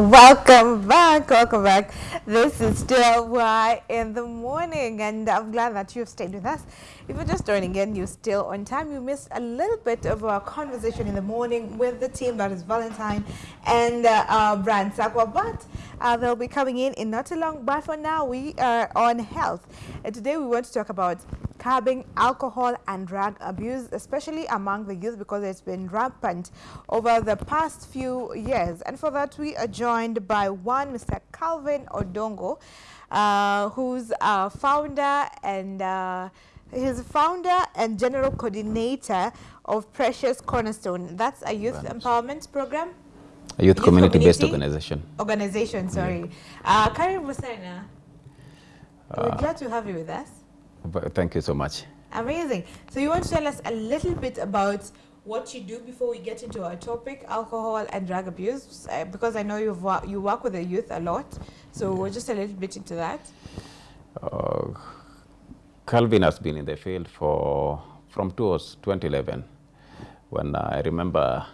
Welcome back, welcome back. This is still Why in the Morning, and I'm glad that you've stayed with us. If you're just joining in, you're still on time. You missed a little bit of our conversation in the morning with the team, that is Valentine and uh, uh, Brand Sakwa, but uh, they'll be coming in in not too long. But for now, we are on health. And today we want to talk about curbing alcohol and drug abuse, especially among the youth because it's been rampant over the past few years. And for that, we are joined by one Mr. Calvin Odongo, uh, who's a founder and uh, he's founder and general coordinator of Precious Cornerstone. That's a youth empowerment program. A youth, youth community-based community organization. Organization, sorry. Yeah. Uh, Karim Musena, we're glad to have you with us. Thank you so much. Amazing. So you want to tell us a little bit about what you do before we get into our topic, alcohol and drug abuse, uh, because I know you've you work with the youth a lot. So we're just a little bit into that. Uh, Calvin has been in the field for from 2011, when uh, I remember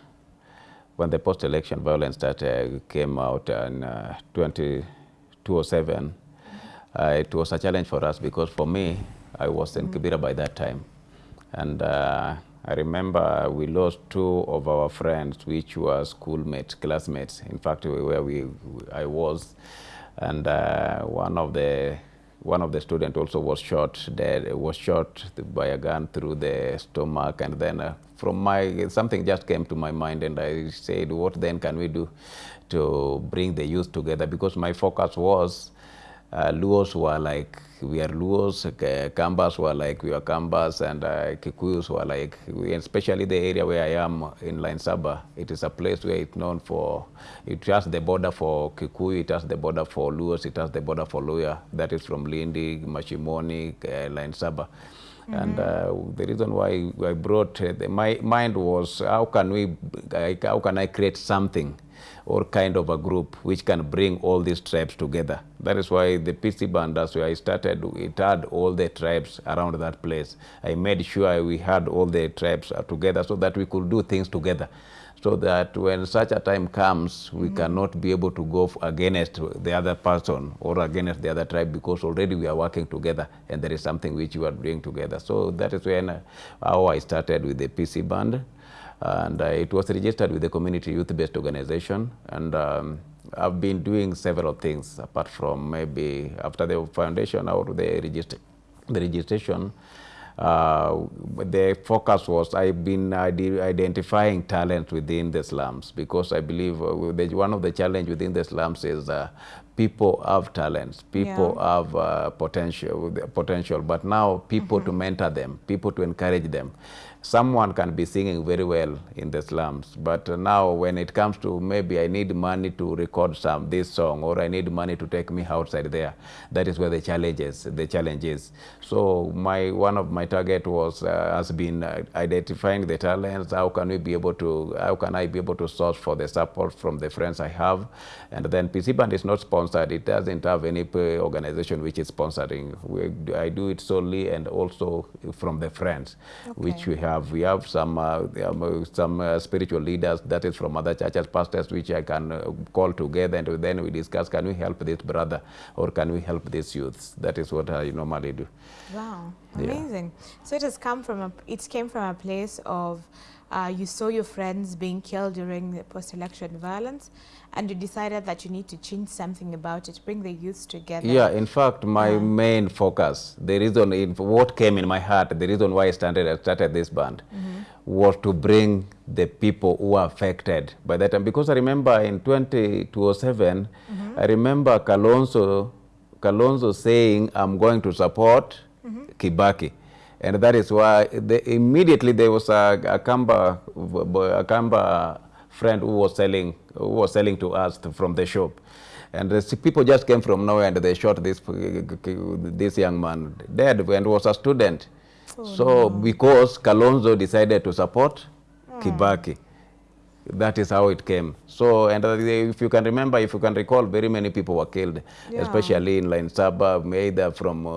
when the post-election violence started came out in uh, 2007. Uh, it was a challenge for us because for me, I was in Kibera by that time. And uh, I remember we lost two of our friends, which were schoolmates, classmates, in fact, where we, I was. And uh, one of the one of the students also was shot dead, was shot by a gun through the stomach. And then uh, from my, something just came to my mind and I said, what then can we do to bring the youth together? Because my focus was uh, Luos were like we are Luos, Kambas were like we are Kambas, and uh, Kikuyus were like, we, especially the area where I am in Line Saba, it is a place where it's known for, it has the border for Kikuyu, it has the border for Luos, it has the border for Luhya, that is from Lindi, Mashimoni, uh, Line Saba. Mm -hmm. And uh, the reason why I brought, uh, the, my mind was, how can we, how can I create something or kind of a group which can bring all these tribes together. That is why the PC Bandas where I started, it had all the tribes around that place. I made sure we had all the tribes together so that we could do things together so that when such a time comes, we mm -hmm. cannot be able to go against the other person or against the other tribe because already we are working together and there is something which we are doing together. So that is when uh, how I started with the PC band and uh, it was registered with the community youth-based organization and um, I've been doing several things apart from maybe after the foundation or the, register the registration uh, the focus was I've been identifying talent within the slums because I believe uh, one of the challenge within the slums is uh, people have talents, people yeah. have uh, potential, potential, but now people mm -hmm. to mentor them, people to encourage them someone can be singing very well in the slums, but now when it comes to maybe I need money to record some this song or I need money to take me outside there, that is where the challenges the challenge is. So my one of my target was uh, has been uh, identifying the talents. How can we be able to? How can I be able to source for the support from the friends I have? And then PC Band is not sponsored. It doesn't have any organization which is sponsoring. We, I do it solely and also from the friends, okay. which we have have we have some uh, um, some uh, spiritual leaders that is from other churches, pastors, which I can uh, call together, and then we discuss: Can we help this brother, or can we help these youths? That is what I normally do. Wow, amazing! Yeah. So it has come from a, it came from a place of uh, you saw your friends being killed during the post-election violence and you decided that you need to change something about it, bring the youth together. Yeah, in fact, my yeah. main focus, the reason, in, what came in my heart, the reason why I started, I started this band mm -hmm. was to bring the people who are affected by that time. Because I remember in 2007, mm -hmm. I remember Kalonzo, Kalonzo saying, I'm going to support mm -hmm. Kibaki. And that is why they, immediately there was a, a Kamba, a Kamba friend who was selling, who was selling to us from the shop. And the people just came from nowhere and they shot this, this young man dead and was a student. Oh, so no. because Kalonzo decided to support oh. Kibaki, that is how it came. So, and uh, if you can remember, if you can recall, very many people were killed, yeah. especially in Line Saba, either from uh,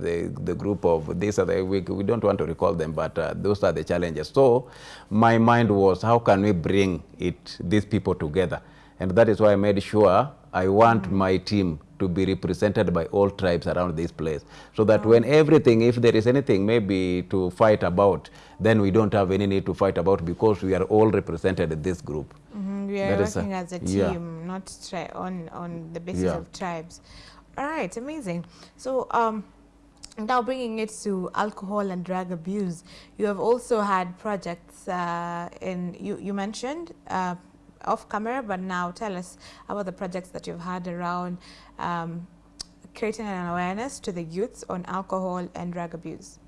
the, the group of this, other, we, we don't want to recall them, but uh, those are the challenges. So, my mind was, how can we bring it, these people together? And that is why I made sure I want my team to be represented by all tribes around this place. So that when everything, if there is anything maybe to fight about, then we don't have any need to fight about because we are all represented in this group. Mhm, We are That is a- working as a yeah. team, not tri- on on the basis Yeah. of tribes. All right, amazing. So, um, now bringing it to alcohol and drug abuse, you have also had projects uh, in you you mentioned uh, off camera, but now tell us about the projects that you've had around um, creating an awareness to the youths on alcohol and drug abuse.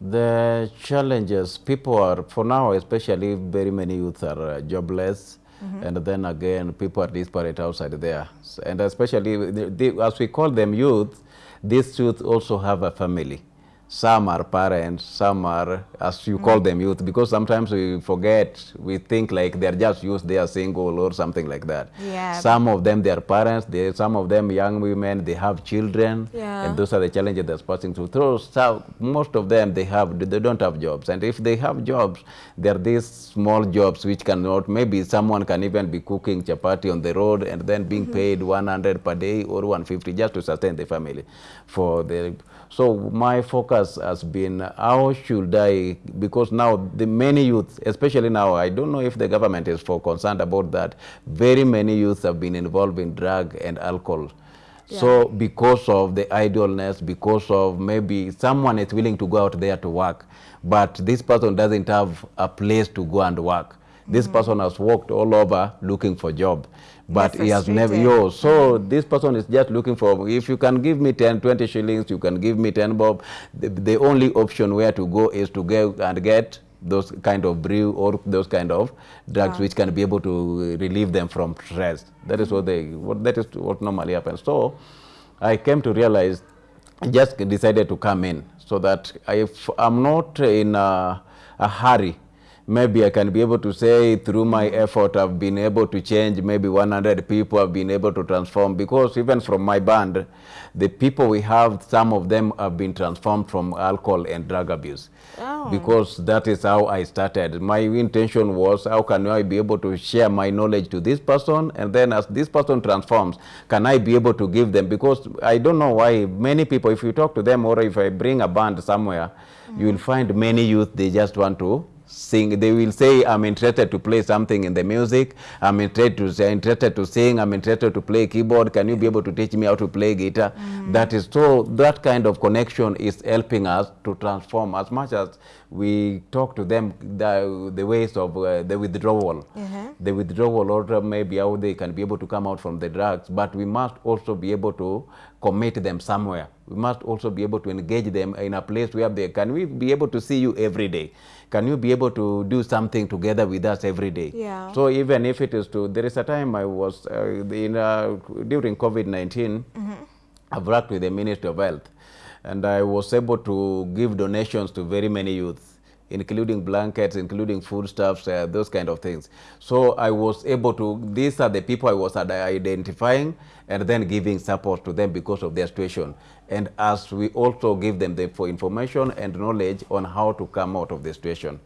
The challenges, people are, for now especially, very many youth are uh, jobless. And then again, people are disparate outside there. S- And especially, the, the, as we call them youth, these youth also have a family. Some are parents, some are, as you call mm. them, youth, because sometimes we forget, we think like they're just youth, they are single or something like that. Yeah. Some of them, they are parents, they, some of them young women, they have children, Yeah. and those are the challenges that's passing through. through so most of them they have they don't have jobs and if they have jobs there are these small jobs which cannot maybe someone can even be cooking chapati on the road and then being mm-hmm. paid 100 per day or 150 just to sustain the family for the so my focus has been how should i because now the many youth especially now i don't know if the government is for concerned about that very many youths have been involved in drug and alcohol. So because of the idleness, because of maybe someone is willing to go out there to work, but this person doesn't have a place to go and work. This mm-hmm. person has walked all over looking for job, but he has never, yo, so this person is just looking for, if you can give me 10, 20 shillings, you can give me 10 bob. The, the only option where to go is to go and get those kind of brew or those kind of drugs which can be able to relieve them from stress. That is what they, what, that is what normally happens. So I came to realize, I just decided to come in so that if I'm not in a, a hurry, maybe I can be able to say through my effort I've been able to change. Maybe 100 people I've been able to transform because even from my band the people we have some of them have been transformed from alcohol and drug abuse. Oh. because that is how I started. My intention was how can I be able to share my knowledge to this person? And then as this person transforms can I be able to give them? Because I don't know why many people if you talk to them or if I bring a band somewhere mm. you will find many youth they just want to sing they will say i'm interested to play something in the music. I'm interested to say interested to sing. I'm interested to play keyboard. Can you be able to teach me how to play guitar? That is so that kind of connection is helping us to transform as much as we talk to them the, the ways of uh, the withdrawal. Mhm. the withdrawal or maybe how they can be able to come out from the drugs but we must also be able to commit them somewhere. We must also be able to engage them in a place where they can we be able to see you every day can you be able to do something together with us every day Yeah. so even if it is to there is a time i was uh, in uh, during covid-19 i've worked with the ministry of health and i was able to give donations to very many youths including blankets, including foodstuffs, uh, those kind of things. So I was able to, these are the people I was identifying and then giving support to them because of their situation. And as we also give them the for information and knowledge on how to come out of the situation.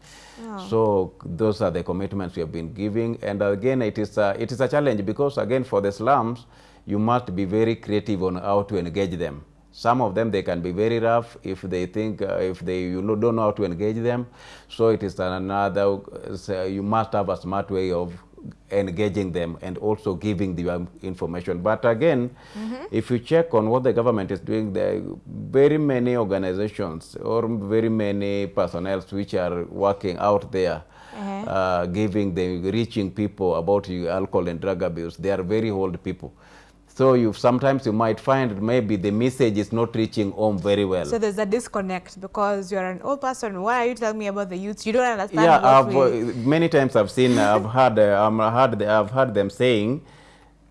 So those are the commitments we have been giving. And again, it is a, it is a challenge because again, for the slums, you must be very creative on how to engage them. Some of them they can be very rough if they think uh, if they you know, don't know how to engage them. So it is another. uh, you must have a smart way of engaging them and also giving the um, information. But again, if you check on what the government is doing, there are very many organizations or very many personnel which are working out there. Uh-huh. Uh, giving the reaching people about alcohol and drug abuse they are very old people so you sometimes you might find maybe the message is not reaching home very well So there's a disconnect because you're an old person. Why are you telling me about the youth? You don't understand yeah I've, uh, many times i've seen i've heard uh, um, heard i've heard them saying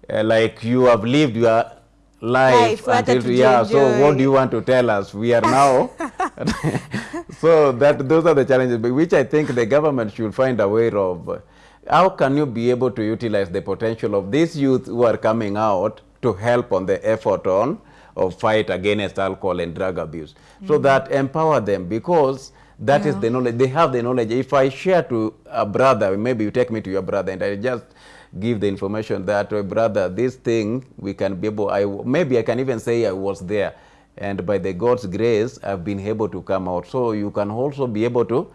uh, like you have lived your life, Life, until yeah so what do you want to tell us we are now so that those are the challenges which i think the government should find a way of how can you be able to utilize the potential of these youth who are coming out to help on the effort on of fight against alcohol and drug abuse so mm. that empower them because that is Yeah. the knowledge they have the knowledge if i share to a brother maybe you take me to your brother and i just give the information that, "Oh, brother, this thing, we can be able, I, maybe I can even say I was there. And by the God's grace, I've been able to come out. So you can also be able to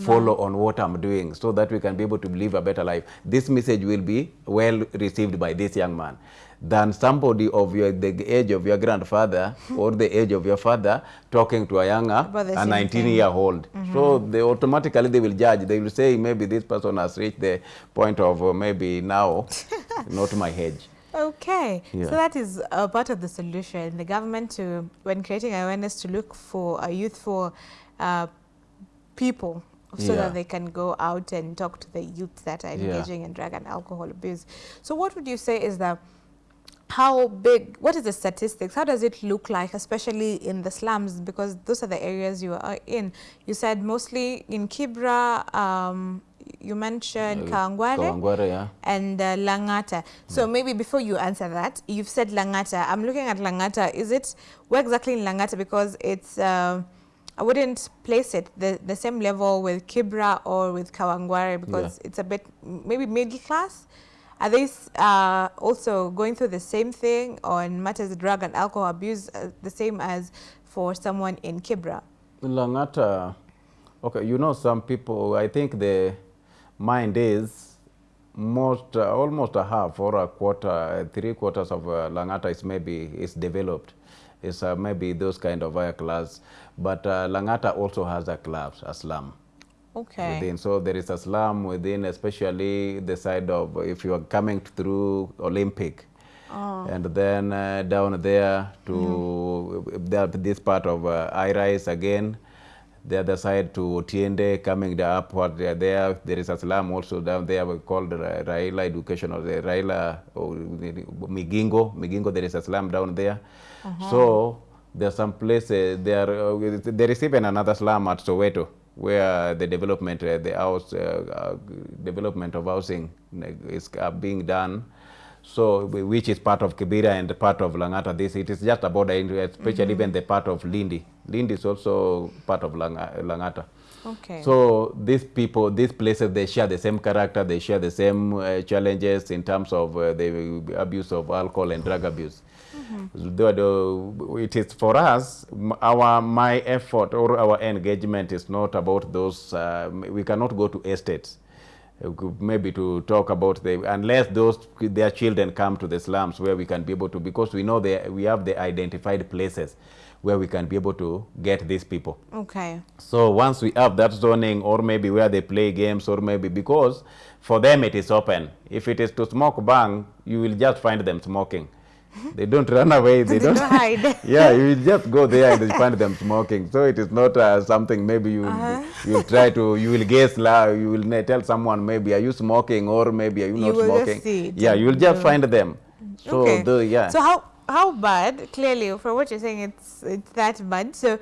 follow on what I'm doing so that we can be able to live a better life. This message will be well received by this young man than somebody of your, the age of your grandfather or the age of your father talking to a younger, a 19-year-old. So they automatically they will judge. They will say maybe this person has reached the point of uh, maybe now, not my age. Okay, Yeah. so that is a part of the solution. The government to, when creating awareness, to look for a youthful uh, people so Yeah. that they can go out and talk to the youth that are Yeah. engaging in drug and alcohol abuse. So what would you say is the how big, what is the statistics? How does it look like, especially in the slums? Because those are the areas you are in. You said mostly in Kibra, um, you mentioned Uh, Kawangware Kawangware, yeah. and uh, Langata. So maybe before you answer that, you've said Langata. I'm looking at Langata. Is it where exactly in Langata? Because it's uh, I wouldn't place it the the same level with Kibra or with Kawangware because it's a bit maybe middle class. Are they uh, also going through the same thing on matters of drug and alcohol abuse, uh, the same as for someone in Kibra? Langata, okay, you know some people, I think the mind is most, uh, almost a half or a quarter, three quarters of uh, Langata is maybe is developed. It's uh, maybe those kind of higher class, but uh, Langata also has a club, a slum. Okay. within. So there is a slum within, especially the side of if you are coming through Olympic. And then uh, down there to there, this part of uh, Irise again, the other side to Otiende, coming the upward there, there, there is a slum also down there we called Ra- Raila Education or the Raila or Migingo. Migingo, there is a slum down there. So there are some places, there, uh, there is even another slum at Soweto where the development, uh, the house, uh, uh, development of housing is uh, being done. So, which is part of Kibera and part of Langata. This it is just a border, especially even the part of Lindi. Lindi is also part of Langa, Langata. Okay. So these people, these places, they share the same character, they share the same uh, challenges in terms of uh, the abuse of alcohol and drug abuse. The- it is for us, our my effort or our engagement is not about those. Uh, we cannot go to estates. uh, Maybe to talk about the unless those their children come to the slums where we can be able to because we know they, we have the identified places where we can be able to get these people. okay. So once we have that zoning or maybe where they play games or maybe because for them it is open. If it is to smoke bang, you will just find them smoking. They don't run away. They, They don't hide. yeah, you just go there and you find them smoking. So it is not uh, something maybe you Uh-huh. you will try to you will guess la you will tell someone maybe are you smoking or maybe are you You not just smoking. yeah, you will just find them. So okay. the yeah. So how how bad? Clearly, from what you're saying, it's it's that bad. So,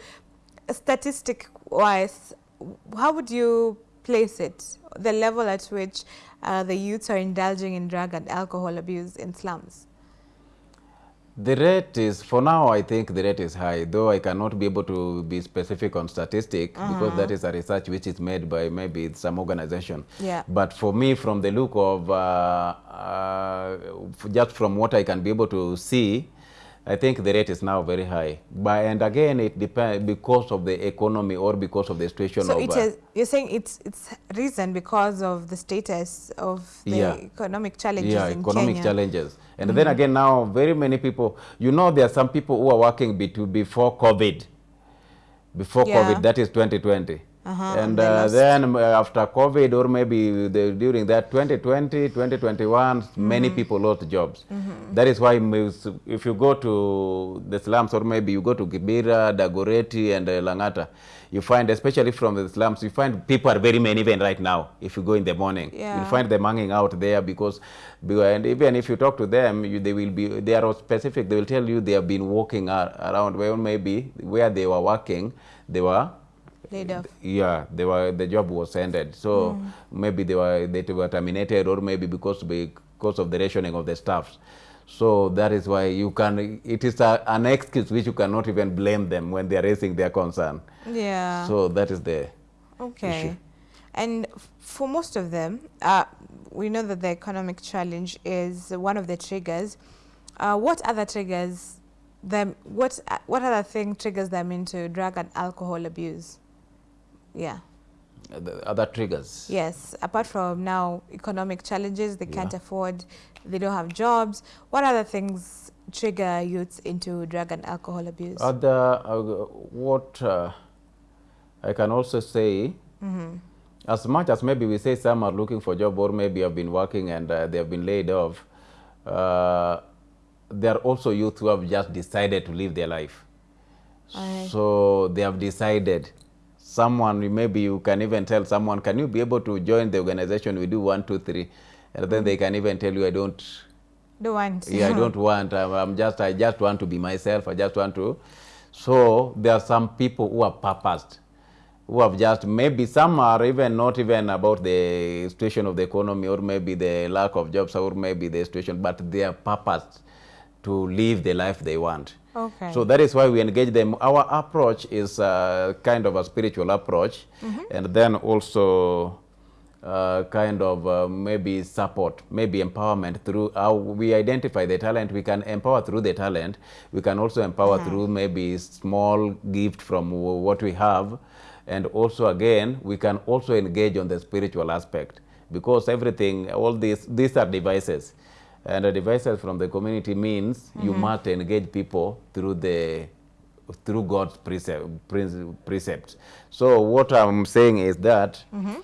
statistic wise, how would you place it? The level at which uh, the youths are indulging in drug and alcohol abuse in slums. The rate is, for now, I think the rate is high, though I cannot be able to be specific on statistic because that is a research which is made by maybe some organization. Yeah. But for me, from the look of, uh, uh, just from what I can be able to see, I think the rate is now very high. But, and again, it depends because of the economy or because of the situation So it uh. You're saying it's it's reason because of the status of the Yeah. economic challenges yeah, in economic Kenya. challenges. And then again, now very many people, you know, there are some people who are working before COVID. Before Yeah. COVID, that is 2020. Uh-huh, and and uh, then uh, after COVID or maybe the, during that 2020, 2021, many people lost jobs. That is why if you go to the slums or maybe you go to Kibera, Dagoretti and uh, Langata, you find, especially from the slums, you find people are very many even right now if you go in the morning. Yeah. You'll find them hanging out there because, and even if you talk to them, you, they will be, they are specific, they will tell you they have been walking around where maybe where they were working, they were Laid off. yeah, they were the job was ended. So maybe they were they were terminated, or maybe because because of the rationing of the staffs. So that is why you can. It is a, an excuse which you cannot even blame them when they are raising their concern. Yeah. So that is the Okay. issue. And for most of them, uh, we know that the economic challenge is one of the triggers. Uh, what other triggers them? What uh, what other thing triggers them into drug and alcohol abuse? Yeah. Uh, the other triggers. Yes. Apart from now economic challenges, they can't Yeah. afford, they don't have jobs. What other things trigger youths into drug and alcohol abuse? Other, uh, what uh, I can also say, Mm-hmm. as much as maybe we say some are looking for job or maybe have been working and uh, they have been laid off, uh, there are also youth who have just decided to live their life. Aye. So they have decided. Someone, maybe you can even tell someone, can you be able to join the organization? We do one, two, three. And then they can even tell you, I don't, Don't want. yeah, I don't want. I'm, I'm just, I just want to be myself. I just want to. So there are some people who are purposed, who have just maybe some are even not even about the situation of the economy or maybe the lack of jobs or maybe the situation, but they are purposed to live the life they want. Okay. So that is why we engage them. Our approach is uh, kind of a spiritual approach, and then also uh, kind of uh, maybe support, maybe empowerment through how we identify the talent. We can empower through the talent. We can also empower through maybe small gift from what we have, and also again we can also engage on the spiritual aspect because everything, all these these are devices. And the devices from the community means you mm-hmm. must engage people through the through God's precept, precepts. So what I'm saying is that mm-hmm.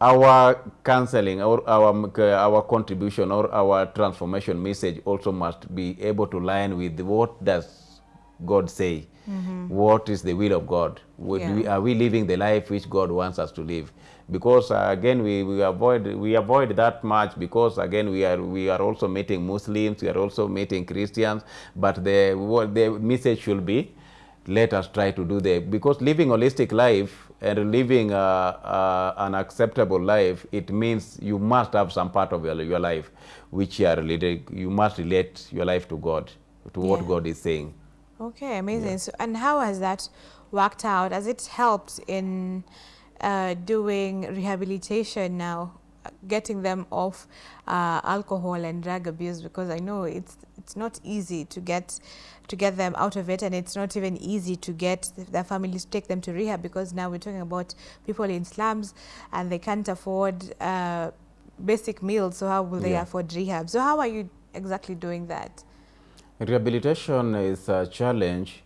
our counseling or our our contribution or our transformation message also must be able to line with what does God say. What is the will of God? Would Yeah. we, are we living the life which God wants us to live? Because uh, again, we, we avoid we avoid that much because again we are we are also meeting Muslims, we are also meeting Christians, but the what the message should be, let us try to do that because living holistic life and living uh, uh, an acceptable life, it means you must have some part of your, your life which you are related, you must relate your life to God, to what Yeah. God is saying. Okay, amazing. So, and how has that worked out? Has it helped in uh, doing rehabilitation now, getting them off uh, alcohol and drug abuse? Because I know it's it's not easy to get to get them out of it, and it's not even easy to get their families to take them to rehab. Because now we're talking about people in slums, and they can't afford uh, basic meals. So how will they Yeah. afford rehab? So how are you exactly doing that? Rehabilitation is a challenge,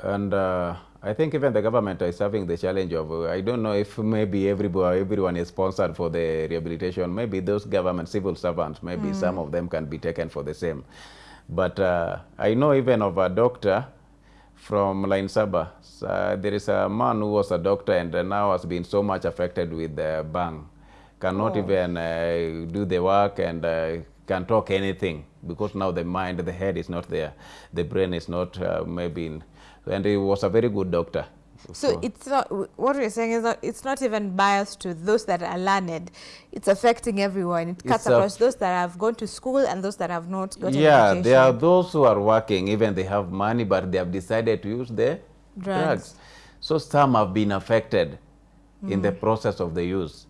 and uh, I think even the government is having the challenge of. uh, I don't know if maybe everybody, everyone is sponsored for the rehabilitation. Maybe those government civil servants, maybe some of them can be taken for the same. But uh, I know even of a doctor from Line Saba. Uh, there is a man who was a doctor and uh, now has been so much affected with the bang, cannot Oh. even uh, do the work and uh, can talk anything because now the mind, the head is not there, the brain is not uh, maybe. In, and he was a very good doctor. So it's not what we're saying is not it's not even biased to those that are learned. It's affecting everyone. It cuts across those that have gone to school and those that have not gotten yeah, education. there are those who are working, even they have money, but they have decided to use the Drugs. drugs. So some have been affected in the process of the use.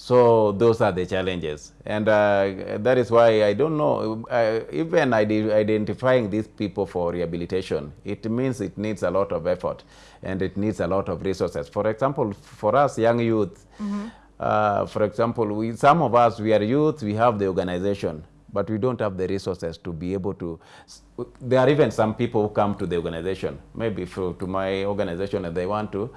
So those are the challenges, and uh, that is why I don't know. Uh, even ide- identifying these people for rehabilitation, it means it needs a lot of effort, and it needs a lot of resources. For example, for us young youth, uh, for example, we, some of us we are youth, we have the organization, but we don't have the resources to be able to. There are even some people who come to the organization, maybe for, to my organization, and they want to.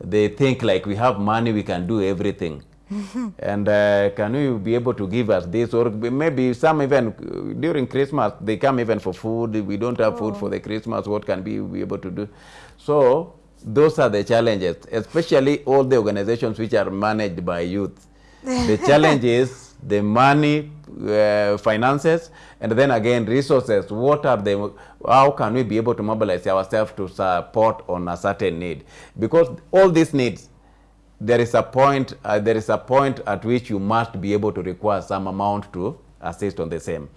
They think like we have money, we can do everything. and uh, can you be able to give us this? Or maybe some even uh, during christmas they come even for food. We don't have food for the christmas. What can we be able to do? So those are the challenges especially all the organizations which are managed by youth. The challenge is the money uh, finances and then again resources. What are the how can we be able to mobilize ourselves to support on a certain need? Because all these needs there is a point uh, there is a point at which you must be able to require some amount to assist on the same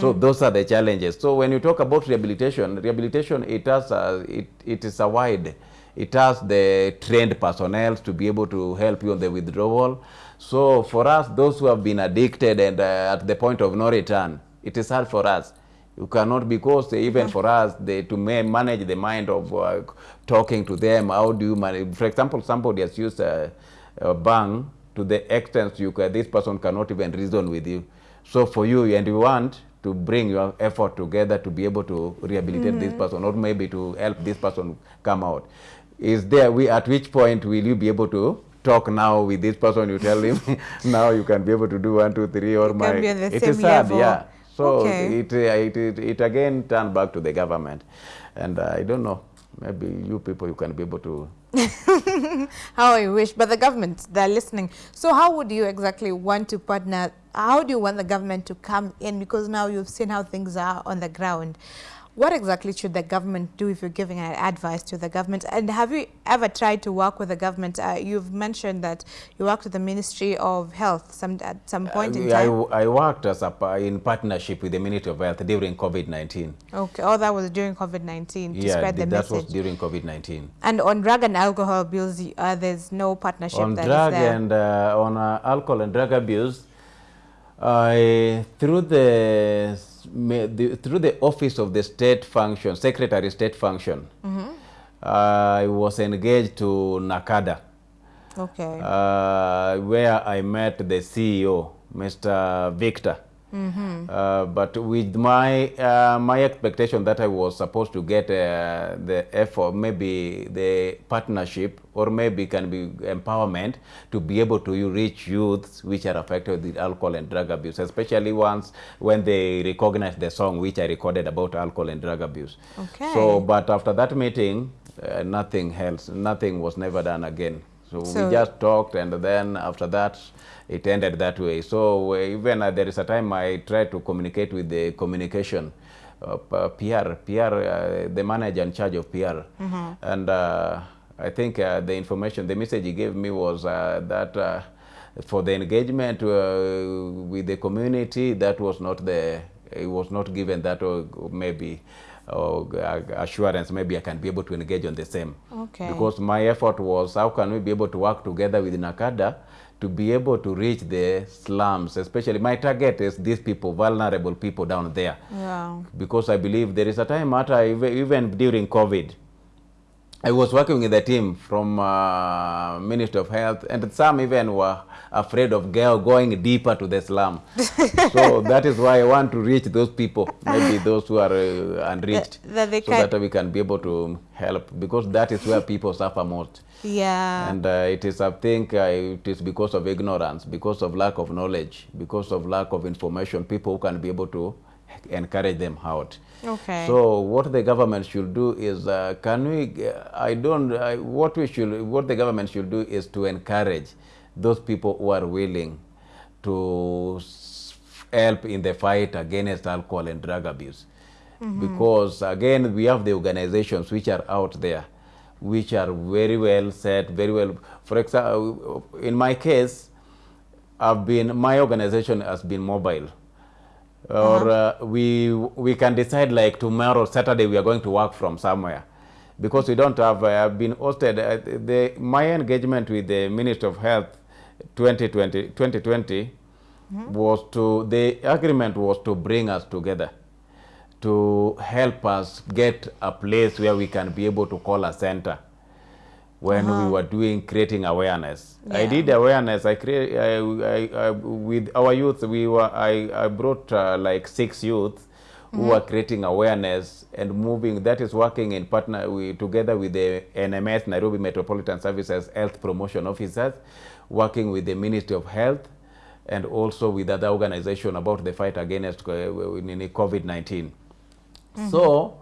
so those are the challenges so when you talk about rehabilitation rehabilitation it has a, it, it is a wide it has the trained personnel to be able to help you on the withdrawal. So for us, those who have been addicted and uh, at the point of no return, it is hard for us. You cannot, because even for us, they, to manage the mind of uh, talking to them, how do you manage? For example, somebody has used a, a bang to the extent you can, this person cannot even reason with you. So for you, and you want to bring your effort together to be able to rehabilitate this person or maybe to help this person come out. Is there, we, at which point will you be able to talk now with this person, you tell him, now you can be able to do one, two, three, or You my, can be on the it is hard, level. yeah. So Okay. it, it, it, it again turned back to the government. And uh, I don't know, maybe you people, you can be able to How I wish, but the government, they're listening. So how would you exactly want to partner? How do you want the government to come in? Because now you've seen how things are on the ground. What exactly should the government do if you're giving advice to the government? And have you ever tried to work with the government? Uh, you've mentioned that you worked with the Ministry of Health some, at some point in Uh, I, time. I worked as a, in partnership with the Ministry of Health during COVID-19. Okay. Oh, that was during COVID-19 to Yeah, spread the th- that was during COVID-19. And on drug and alcohol abuse, uh, there's no partnership on that is drug and uh, on uh, alcohol and drug abuse, I through the, the through the office of the state function, secretary state function, I was engaged to NACADA, okay. uh, where I met the CEO, Mr. Victor. Uh, but with my uh, my expectation that I was supposed to get uh, the effort, maybe the partnership, or maybe can be empowerment to be able to reach youths which are affected with alcohol and drug abuse, especially once when they recognize the song which I recorded about alcohol and drug abuse. Okay. So, but after that meeting, uh, nothing else, nothing was never done again. So, So- we just talked, and then after that, it ended that way. So uh, even uh, there is a time I tried to communicate with the communication. Uh, PR, PR, uh, the manager in charge of PR, and uh, I think uh, the information, the message he gave me was uh, that uh, for the engagement uh, with the community, that was not the, it was not given that or maybe or assurance maybe I can be able to engage on the same. Okay. Because my effort was how can we be able to work together with NACADA to be able to reach the slums, especially my target is these people, vulnerable people down there. yeah. Because I believe there is a time after, even even during COVID, I was working with a team from uh, Ministry of Health, and some even were afraid of girl going deeper to the slum. so that is why I want to reach those people, maybe those who are uh, unreached, That- that so that we can be able to help, because that is where people suffer most. Yeah. And uh, it is, I think, uh, it is because of ignorance, because of lack of knowledge, because of lack of information, people who can be able to encourage them out. Okay. So what the government should do is, uh, can we, I don't, I, what we should, what the government should do is to encourage those people who are willing to help in the fight against alcohol and drug abuse. Because again, we have the organizations which are out there, which are very well set, very well, for example, in my case, I've been, my organization has been mobile. Or uh, we we can decide like tomorrow Saturday we are going to work from somewhere. Because we don't have uh, I've been hosted uh, the my engagement with the Minister of Health 2020 2020 was to the agreement was to bring us together to help us get a place where we can be able to call a center when uh -huh. we uh-huh. were doing creating awareness. Yeah. I did awareness. I create I, I, I, with our youth. We were I, I brought uh, like six youth mm -hmm. who mm-hmm. are creating awareness and moving. That is working in partner we, together with the NMS Nairobi Metropolitan Services Health Promotion Officers, working with the Ministry of Health and also with other organization about the fight against uh, COVID-19. Mm-hmm. So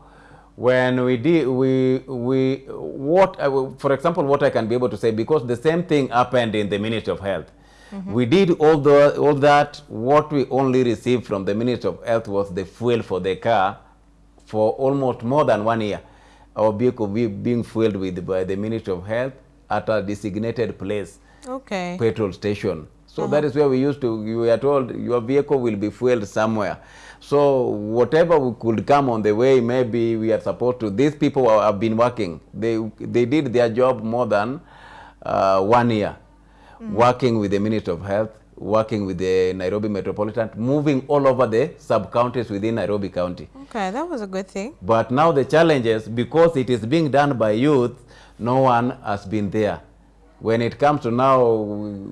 when we did we we what I, for example what I can be able to say because the same thing happened in the Ministry of Health. Mm -hmm. We did all the all that. What we only received from the Ministry of Health was the fuel for the car for almost more than one year. Our vehicle be being fueled with by the Ministry of Health at a designated place, okay, petrol station. So Uh-huh. that is where we used to, you were told your vehicle will be fueled somewhere. So whatever we could come on the way, maybe we are supposed to, these people have been working. They, they did their job more than uh, one year, working with the Ministry of Health, working with the Nairobi Metropolitan, moving all over the sub-counties within Nairobi County. Okay, that was a good thing. But now the challenge is because it is being done by youth, no one has been there. When it comes to now,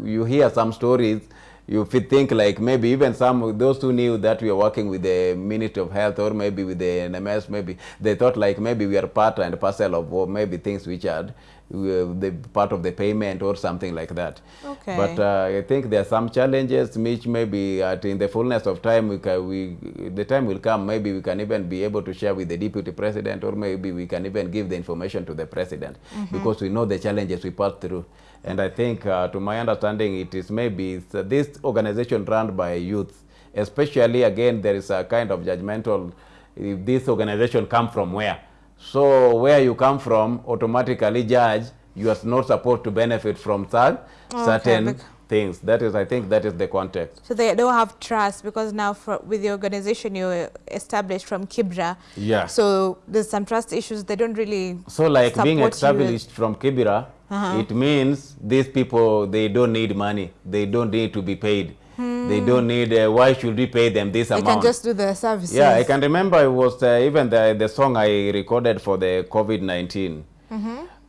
you hear some stories, you think like maybe even some, those who knew that we are working with the Ministry of Health or maybe with the NMS, maybe they thought like maybe we are part and parcel of maybe things which are the part of the payment or something like that. Okay. But uh, I think there are some challenges which maybe at in the fullness of time we can, we the time will come maybe we can even be able to share with the deputy president or maybe we can even give the information to the president because we know the challenges we pass through. And I think uh, to my understanding it is maybe it's, uh, this organization run by youth especially again there is a kind of judgmental if this organization come from where so where you come from automatically judge you are not supposed to benefit from such Okay, certain things. That is, I think, that is the context. So they don't have trust because now for, with the organization you established from Kibra, Yeah. so there's some trust issues. They don't really So, like being established from Kibera, Uh-huh. it means these people they don't need money. They don't need to be paid. They don't need. Uh, why should we pay them this They amount? can just do the services. Yeah, I can remember it was uh, even the, the song I recorded for the COVID-19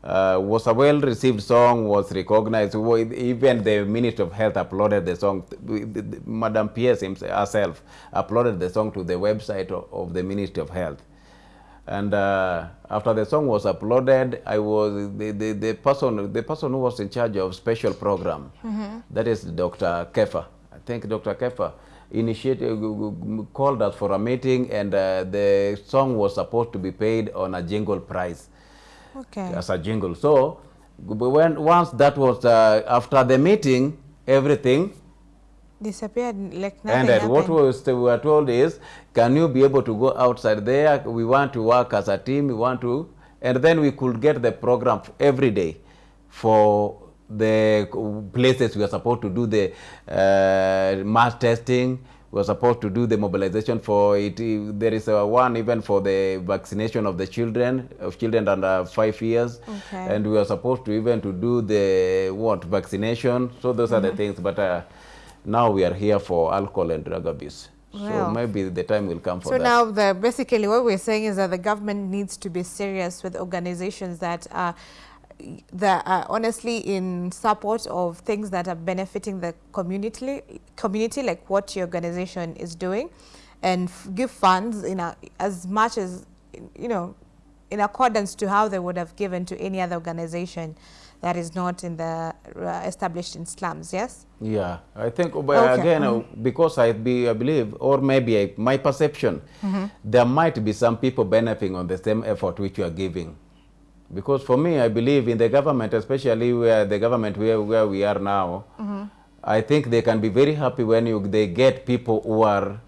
uh, was a well-received song, was recognized. Even the Minister of Health uploaded the song. Madam PS himself, herself uploaded the song to the website of, of the Ministry of Health. And uh, after the song was uploaded, I was the, the, the person the person who was in charge of special program. that is Dr. Kefa. I think Dr. Kefa initiated called us for a meeting, and uh, the song was supposed to be paid on a jingle price Okay. as a jingle. So when once that was uh, after the meeting, everything Disappeared like nothing ended. happened. What was we were told is, can you be able to go outside there? We want to work as a team. We want to, and then we could get the program every day for the places we are supposed to do the uh, mass testing. We are supposed to do the mobilization for it. There is a one even for the vaccination of the children of children under five years, Okay. and we are supposed to even to do the what vaccination. So those are Mm-hmm. the things, but. Uh, now we are here for alcohol and drug abuse. So Well. maybe the time will come for So that. So now, the, basically, what we're saying is that the government needs to be serious with organizations that are that are honestly in support of things that are benefiting the community, community like what your organization is doing, and f- give funds in a, as much as you know, in accordance to how they would have given to any other organization that is not in the uh, established in slums. Yes. yeah, I think Okay, again uh, because I be I believe or maybe I, my perception, there might be some people benefiting on the same effort which you are giving. Because for me, I believe in the government, especially where the government where, where we are now, I think they can be very happy when you, they get people who are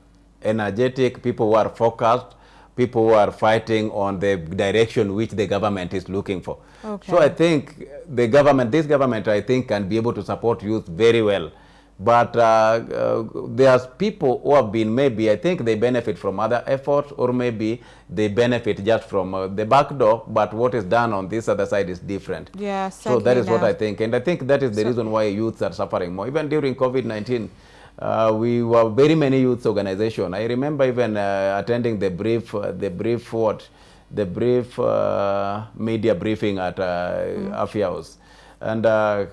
energetic, people who are focused, people who are fighting on the direction which the government is looking for. Okay. So I think the government, this government, I think, can be able to support youth very well. But uh, uh, there's people who have been maybe, I think they benefit from other efforts or maybe they benefit just from uh, the back door, but what is done on this other side is different. Yeah, So that is what I think. And I think that is the So- reason why youths are suffering more. Even during COVID-19, uh, we were very many youth organization. I remember even uh, attending the brief, uh, the brief what, the brief uh, media briefing at uh, Afya House. And uh,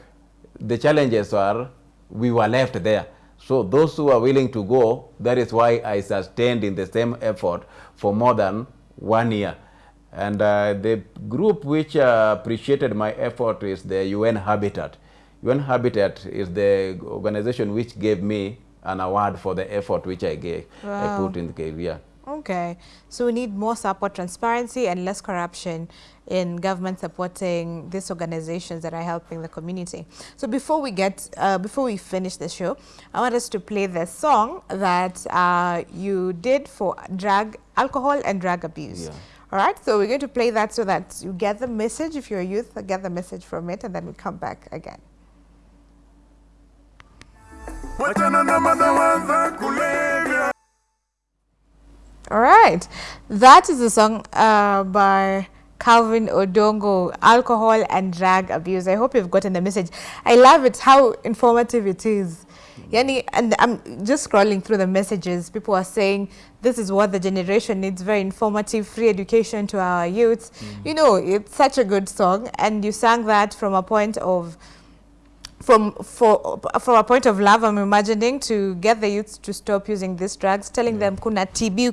the challenges are we were left there. So those who are willing to go, that is why I sustained in the same effort for more than one year. And uh, the group which uh, appreciated my effort is the UN Habitat. UN Habitat is the organization which gave me an award for the effort which I gave, I Wow. put in the career. Okay, so we need more support, transparency, and less corruption in government supporting these organizations that are helping the community. So before we get, uh, before we finish the show, I want us to play the song that uh, you did for drug, alcohol, and drug abuse. Yeah. All right, so we're going to play that so that you get the message. If you're a youth, get the message from it, and then we come back again. wachana na madawa za kulevya. All right, that is a song uh, by Calvin Odongo, Alcohol and Drug Abuse. I hope you've gotten the message. I love it, how informative it is. Yani, and I'm just scrolling through the messages. People are saying this is what the generation needs, very informative, free education to our youths. You know, it's such a good song. And you sang that from a point of from for from a point of love I'm imagining to get the youth to stop using these drugs telling them kuna TB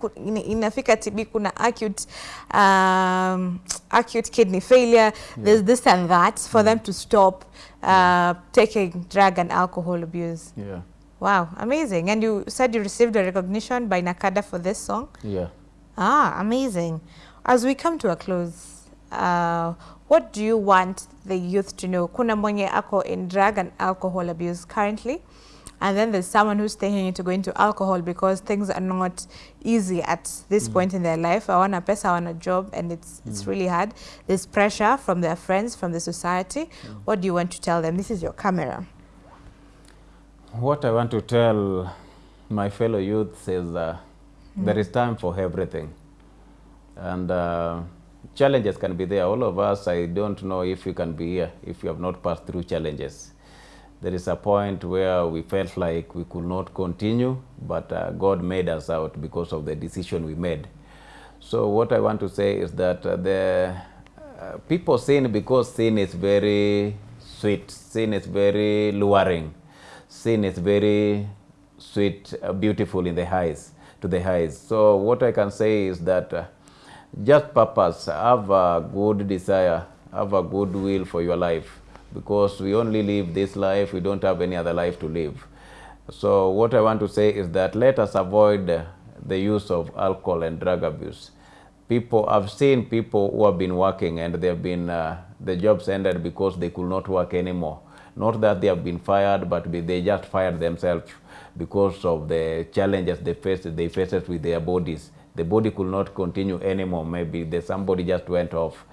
inafika TB kuna acute um, acute kidney failure. There's this and that for them to stop uh, taking drug and alcohol abuse. Yeah. wow amazing. And you said you received a recognition by NACADA for this song? Yeah. Ah, amazing. As we come to a close, uh, what do you want the youth to know? Kuna mwenye ako in drug and alcohol abuse currently, and then there's someone who's thinking into going to alcohol because things are not easy at this point in their life. I want a pesa, I want a job, and it's it's really hard. There's pressure from their friends, from the society. What do you want to tell them? This is your camera. What I want to tell my fellow youths is uh, there is time for everything. And uh, challenges can be there. All of us, I don't know if you can be here if you have not passed through challenges. There is a point where we felt like we could not continue, but uh, God made us out because of the decision we made. So what I want to say is that uh, the uh, people sin because sin is very sweet, sin is very luring, sin is very sweet, uh, beautiful in the eyes, to the eyes. So what I can say is that uh, just purpose, have a good desire, have a good will for your life, because we only live this life, we don't have any other life to live. So what I want to say is that let us avoid the use of alcohol and drug abuse. People, I've seen people who have been working and they've been, uh, the jobs ended because they could not work anymore. Not that they have been fired, but they just fired themselves because of the challenges they faced, they faced with their bodies. The body could not continue anymore. Maybe the, somebody just went off.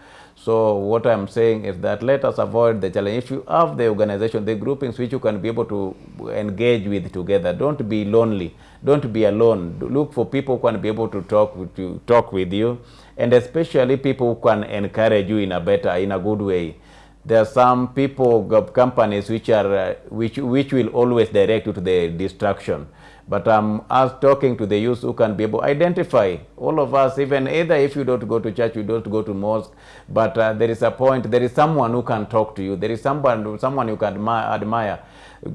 So what I'm saying is that let us avoid the challenge. If you have the organization, the groupings which you can be able to engage with together, don't be lonely. Don't be alone. Look for people who can be able to talk with you, talk with you, and especially people who can encourage you in a better, in a good way. There are some people, companies which are uh, which which will always direct you to the destruction. But I'm as talking to the youth who can be able to identify all of us, even either if you don't go to church, you don't go to mosque, but uh, there is a point, there is someone who can talk to you, there is someone someone you can admire.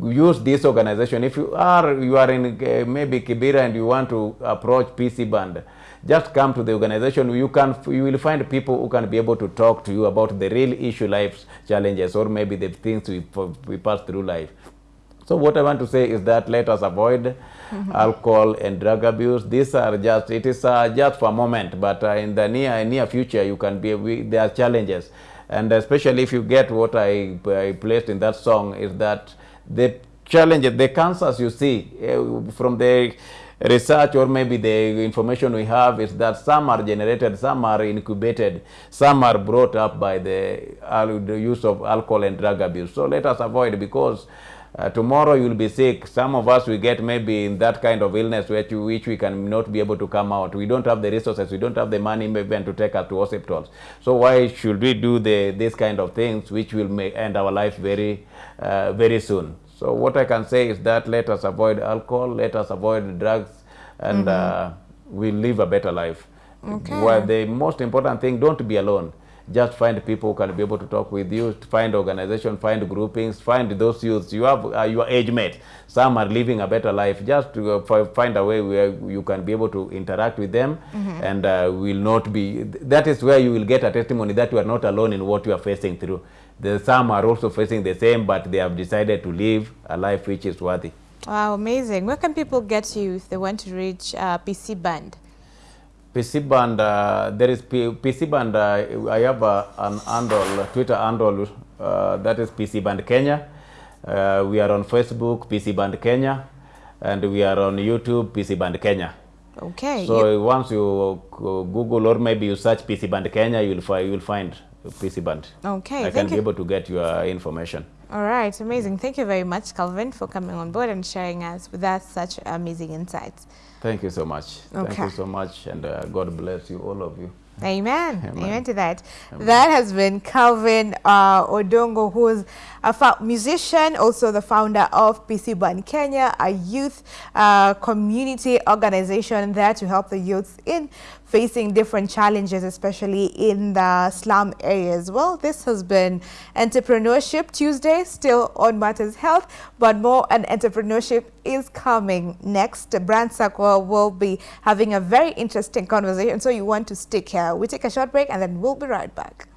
Use this organization. If you are you are in uh, maybe Kibera and you want to approach PC band, just come to the organization. You can you will find people who can be able to talk to you about the real issue life challenges or maybe the things we we pass through life. So what I want to say is that let us avoid alcohol and drug abuse. These are just it is uh, just for a moment, but uh, in the near near future you can be we, there are challenges, and especially if you get what I, I placed in that song is that the challenges, the cancers you see uh, from the research or maybe the information we have is that some are generated, some are incubated, some are brought up by the, al- the use of alcohol and drug abuse. So let us avoid because uh, tomorrow you will be sick. Some of us we get maybe in that kind of illness which, which we can not be able to come out. We don't have the resources, we don't have the money maybe and to take us to hospitals. So why should we do the this kind of things which will make end our life very uh, very soon? So what I can say is that let us avoid alcohol, let us avoid drugs, and uh, we'll live a better life. Okay. Well, the most important thing, don't be alone. Just find people who can be able to talk with you, find organization, find groupings, find those youths. You have uh, your age mates. Some are living a better life. Just to uh, find a way where you can be able to interact with them and uh, will not be. That is where you will get a testimony that you are not alone in what you are facing through. The, some are also facing the same, but they have decided to live a life which is worthy. Wow, amazing. Where can people get you if they want to reach uh, PC Band? PC band, uh, there is P- PC band. Uh, I have uh, an handle, Twitter handle uh, that is PC band Kenya. Uh, we are on Facebook, PC band Kenya, and we are on YouTube, PC band Kenya. Okay. So you- once you Google or maybe you search PC band Kenya, you will find you will find PC Band. Okay, I can be able to get your information. All right, amazing. Thank you very much, Calvin, for coming on board and sharing us with us such amazing insights. Thank you so much. Thank you so much, and uh, God bless you, all of you. Amen. Amen. Amen to that. Amen. That has been Calvin uh, Odongo, who's a musician, also the founder of PC Band Kenya, a youth uh, community organization there to help the youths in facing different challenges, especially in the slum areas. Well, this has been Entrepreneurship Tuesday, still on Matters Health, but more on entrepreneurship is coming next. Brand Circle will be having a very interesting conversation, so you want to stick here. We take a short break and then we'll be right back.